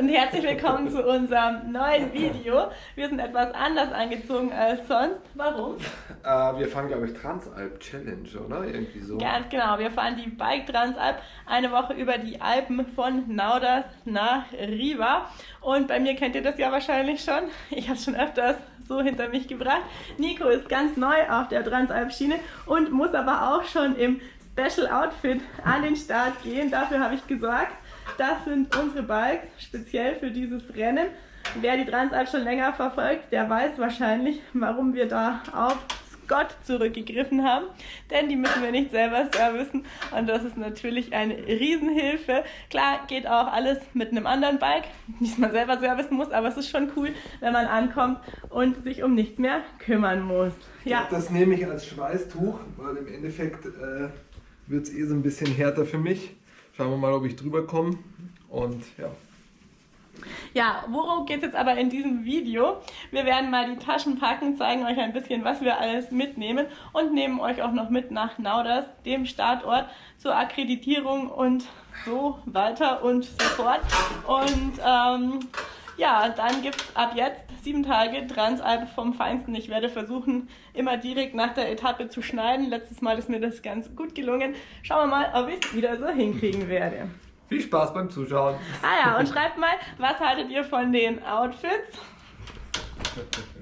und herzlich willkommen zu unserem neuen Video. Wir sind etwas anders angezogen als sonst. Warum? Äh, wir fahren, glaube ich, Transalp Challenge, oder? Irgendwie so. Ganz genau, wir fahren die Bike Transalp eine Woche über die Alpen von Nauders nach Riva. Und bei mir kennt ihr das ja wahrscheinlich schon. Ich habe schon öfters so hinter mich gebracht. Nico ist ganz neu auf der Transalp-Schiene und muss aber auch schon im Special Outfit an den Start gehen. Dafür habe ich gesorgt. Das sind unsere Bikes, speziell für dieses Rennen. Wer die Transalp schon länger verfolgt, der weiß wahrscheinlich, warum wir da auf Scott zurückgegriffen haben, denn die müssen wir nicht selber servicen und das ist natürlich eine Riesenhilfe. Klar, geht auch alles mit einem anderen Bike, nicht man selber servicen muss, aber es ist schon cool, wenn man ankommt und sich um nichts mehr kümmern muss. Ja. Das nehme ich als Schweißtuch, weil im Endeffekt äh, wird es eh so ein bisschen härter für mich. Schauen wir mal, ob ich drüber komme. Und ja. Ja, worum geht es jetzt aber in diesem Video? Wir werden mal die Taschen packen, zeigen euch ein bisschen, was wir alles mitnehmen und nehmen euch auch noch mit nach Nauders, dem Startort, zur Akkreditierung und so weiter und so fort. Und ähm, ja, dann gibt es ab jetzt sieben Tage Transalp vom Feinsten. Ich werde versuchen, immer direkt nach der Etappe zu schneiden. Letztes Mal ist mir das ganz gut gelungen. Schauen wir mal, ob ich es wieder so hinkriegen werde. Viel Spaß beim Zuschauen. Ah ja, und schreibt mal, was haltet ihr von den Outfits?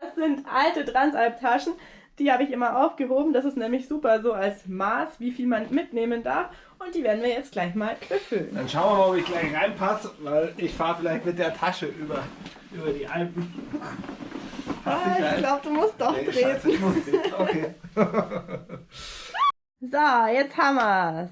Das sind alte Transalp-Taschen. Die habe ich immer aufgehoben. Das ist nämlich super so als Maß, wie viel man mitnehmen darf. Und die werden wir jetzt gleich mal befüllen. Dann schauen wir mal, ob ich gleich reinpasse, weil ich fahre vielleicht mit der Tasche über über die Alpen. Ah, ich glaube, du musst doch nee, treten. Scheiße, ich muss Okay. so, jetzt haben wir es.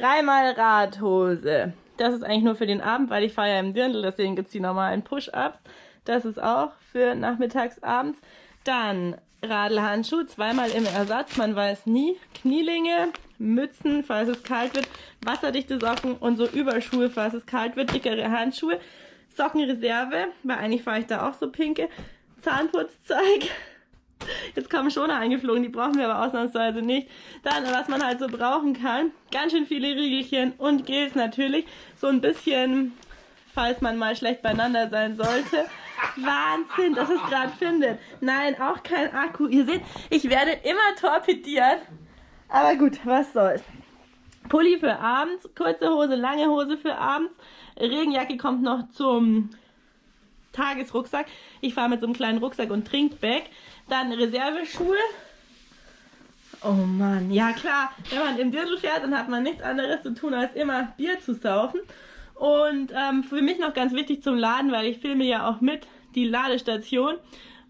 Dreimal Radhose. Das ist eigentlich nur für den Abend, weil ich fahre ja im Dirndl, deswegen gibt es die normalen Push-Ups. Das ist auch für nachmittags, abends. Dann Radlhandschuh, zweimal im Ersatz, man weiß nie. Knielinge, Mützen, falls es kalt wird, wasserdichte Socken und so Überschuhe, falls es kalt wird, dickere Handschuhe. Sockenreserve, weil eigentlich fahre ich da auch so pinke. Zahnputzzeug. Jetzt kommen Schoner eingeflogen, die brauchen wir aber ausnahmsweise nicht. Dann, was man halt so brauchen kann, ganz schön viele Riegelchen und Gels natürlich. So ein bisschen, falls man mal schlecht beieinander sein sollte. Wahnsinn, dass es gerade findet. Nein, auch kein Akku. Ihr seht, ich werde immer torpediert. Aber gut, was soll's. Pulli für abends, kurze Hose, lange Hose für abends. Regenjacke kommt noch zum Tagesrucksack. Ich fahre mit so einem kleinen Rucksack und Trinkbag. Dann Reserveschuhe. Oh Mann, ja klar, wenn man im Dirndl fährt, dann hat man nichts anderes zu tun, als immer Bier zu saufen. Und ähm, für mich noch ganz wichtig zum Laden, weil ich filme ja auch mit, die Ladestation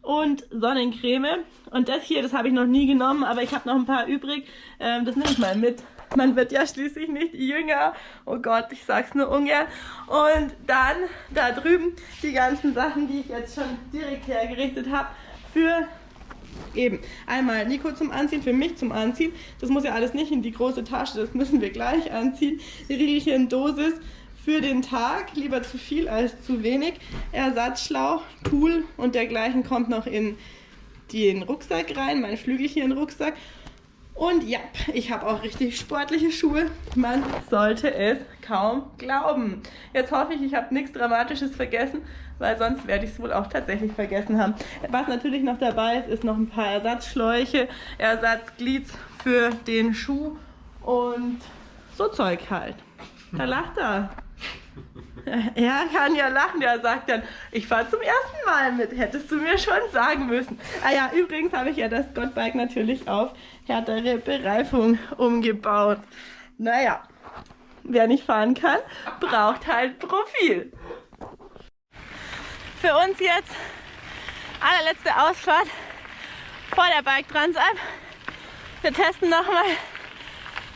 und Sonnencreme. Und das hier, das habe ich noch nie genommen, aber ich habe noch ein paar übrig. Ähm, das nehme ich mal mit. Man wird ja schließlich nicht jünger. Oh Gott, ich sag's nur ungern. Und dann da drüben die ganzen Sachen, die ich jetzt schon direkt hergerichtet habe für eben einmal Nico zum Anziehen, für mich zum Anziehen. Das muss ja alles nicht in die große Tasche, das müssen wir gleich anziehen. Die Riegelchen Dosis für den Tag, lieber zu viel als zu wenig. Ersatzschlauch, Tool und dergleichen kommt noch in den Rucksack rein, mein Flügelchen-Rucksack. Und ja, ich habe auch richtig sportliche Schuhe. Man sollte es kaum glauben. Jetzt hoffe ich, ich habe nichts Dramatisches vergessen, weil sonst werde ich es wohl auch tatsächlich vergessen haben. Was natürlich noch dabei ist, ist noch ein paar Ersatzschläuche, Ersatzglieds für den Schuh und so Zeug halt. Da lacht er. Er kann ja lachen, er sagt dann, ich fahre zum ersten Mal mit, hättest du mir schon sagen müssen. Ah ja, übrigens habe ich ja das Gottbike natürlich auf härtere Bereifung umgebaut. Naja, wer nicht fahren kann, braucht halt Profil. Für uns jetzt allerletzte Ausfahrt vor der Bike Transalp. Wir testen nochmal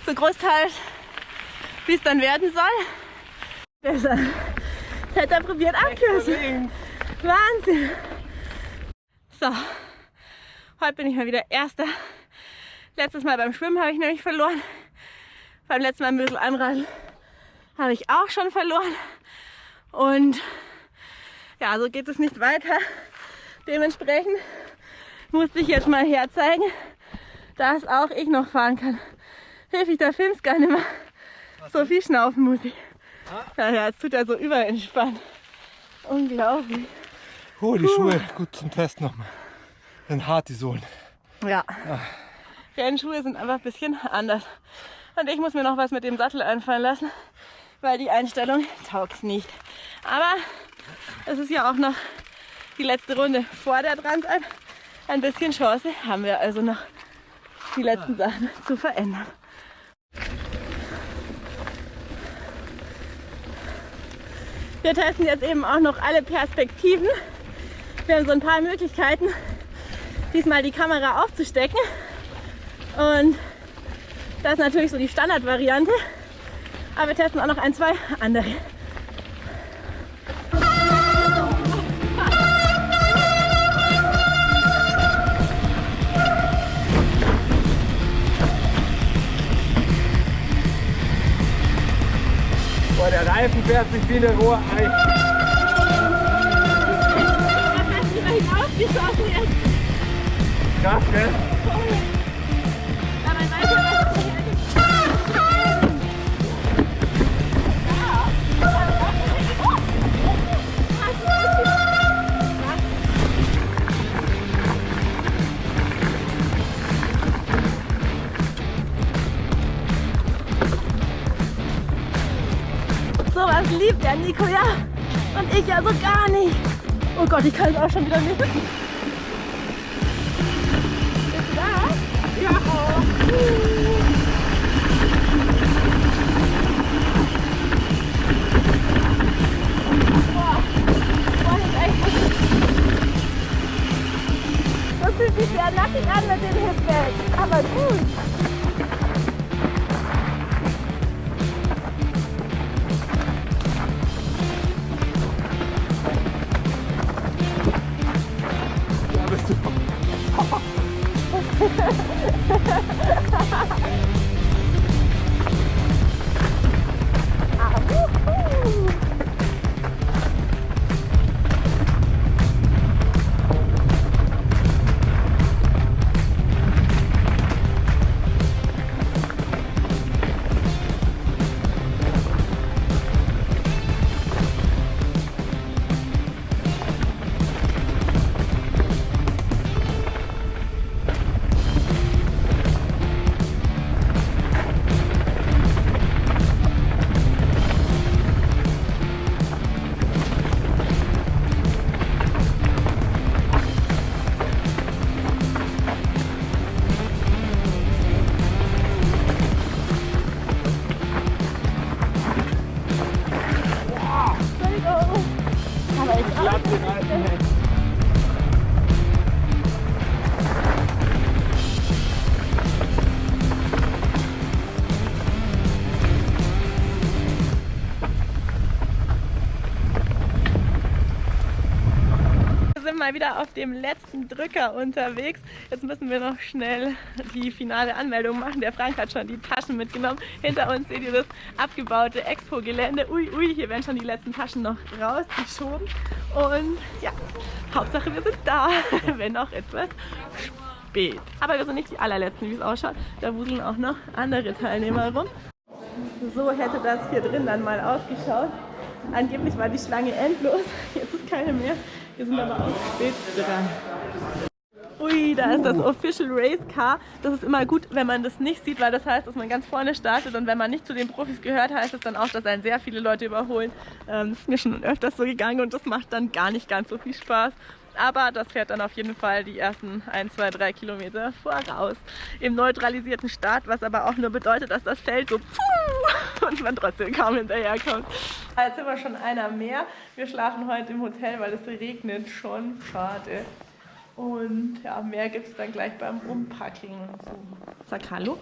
so großteils, wie es dann werden soll. Besser. Jetzt hat er probiert abkürzen. Wahnsinn. So, heute bin ich mal wieder Erster. Letztes Mal beim Schwimmen habe ich nämlich verloren. Beim letzten Mal ein bisschen Anreisen habe ich auch schon verloren. Und ja, so geht es nicht weiter. Dementsprechend musste ich jetzt mal herzeigen, dass auch ich noch fahren kann. Hilf ich, da filmst gar nicht mehr. So viel schnaufen muss ich. Ja, ja, jetzt tut er so überentspannt. Unglaublich. Oh, die Schuhe gut zum Test nochmal. Dann hart die Sohlen. Ja. Rennschuhe sind einfach ein bisschen anders. Und ich muss mir noch was mit dem Sattel einfallen lassen, weil die Einstellung taugt nicht. Aber es ist ja auch noch die letzte Runde vor der Transalp. Ein bisschen Chance haben wir also noch, die letzten Sachen zu verändern. Wir testen jetzt eben auch noch alle Perspektiven. Wir haben so ein paar Möglichkeiten, diesmal die Kamera aufzustecken. Und das ist natürlich so die Standardvariante. Aber wir testen auch noch ein, zwei andere. Der Reifen fährt sich wie eine rohe Ei. Was hast du da hinausgeschossen jetzt? Krass, gell? Ja. Und ich ja so gar nicht. Oh Gott, ich kann es auch schon wieder nicht. Bist du da? Ja. Das ist Das fühlt sich sehr nackig an mit dem Hipback. Aber gut. Ha ha ha ha! Mal wieder auf dem letzten Drücker unterwegs. Jetzt müssen wir noch schnell die finale Anmeldung machen. Der Frank hat schon die Taschen mitgenommen. Hinter uns seht ihr das abgebaute Expo-Gelände. Ui, ui, hier werden schon die letzten Taschen noch rausgeschoben. Und ja, Hauptsache wir sind da, wenn auch etwas spät. Aber wir sind nicht die allerletzten, wie es ausschaut. Da wuseln auch noch andere Teilnehmer rum. So hätte das hier drin dann mal ausgeschaut. Angeblich war die Schlange endlos, jetzt ist keine mehr. Wir sind aber auch spät dran. Ui, da ist das Official Race Car. Das ist immer gut, wenn man das nicht sieht, weil das heißt, dass man ganz vorne startet und wenn man nicht zu den Profis gehört, heißt es dann auch, dass einen sehr viele Leute überholen. Ähm, ist mir schon öfters so gegangen und das macht dann gar nicht ganz so viel Spaß. Aber das fährt dann auf jeden Fall die ersten 1, 2, 3 Kilometer voraus. Im neutralisierten Start, was aber auch nur bedeutet, dass das Feld so pfuh, und man trotzdem kaum hinterherkommt. Jetzt sind wir schon einer mehr. Wir schlafen heute im Hotel, weil es regnet schon. Schade. Und ja, mehr gibt es dann gleich beim Umpacken. Sag Hallo.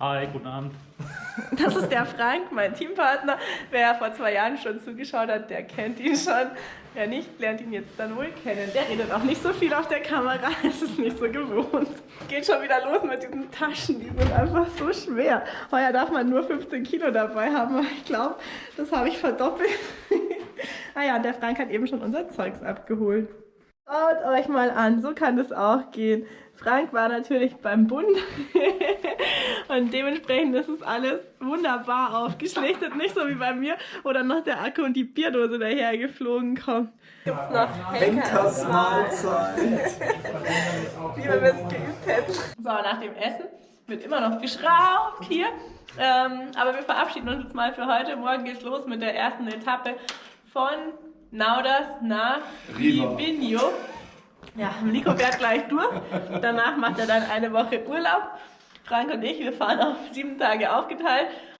Hi, guten Abend. Das ist der Frank, mein Teampartner. Wer vor zwei Jahren schon zugeschaut hat, der kennt ihn schon. Wer nicht, lernt ihn jetzt dann wohl kennen. Der redet auch nicht so viel auf der Kamera, es ist nicht so gewohnt. Geht schon wieder los mit diesen Taschen, die sind einfach so schwer. Heuer darf man nur 15 Kilo dabei haben, aber ich glaube, das habe ich verdoppelt. ah ja, der Frank hat eben schon unser Zeugs abgeholt. Schaut euch mal an, so kann das auch gehen. Frank war natürlich beim Bund und dementsprechend ist es alles wunderbar aufgeschlichtet, nicht so wie bei mir, wo dann noch der Akku und die Bierdose daher geflogen kommt. Gibt's noch Henkersmahlzeit. wie wir es geübt hätten. So, nach dem Essen wird immer noch geschraubt hier. Ähm, aber wir verabschieden uns jetzt mal für heute. Morgen geht's los mit der ersten Etappe von Nauders nach Riva. Livigno. Ja, Nico fährt gleich durch. Danach macht er dann eine Woche Urlaub. Frank und ich, wir fahren auf sieben Tage aufgeteilt.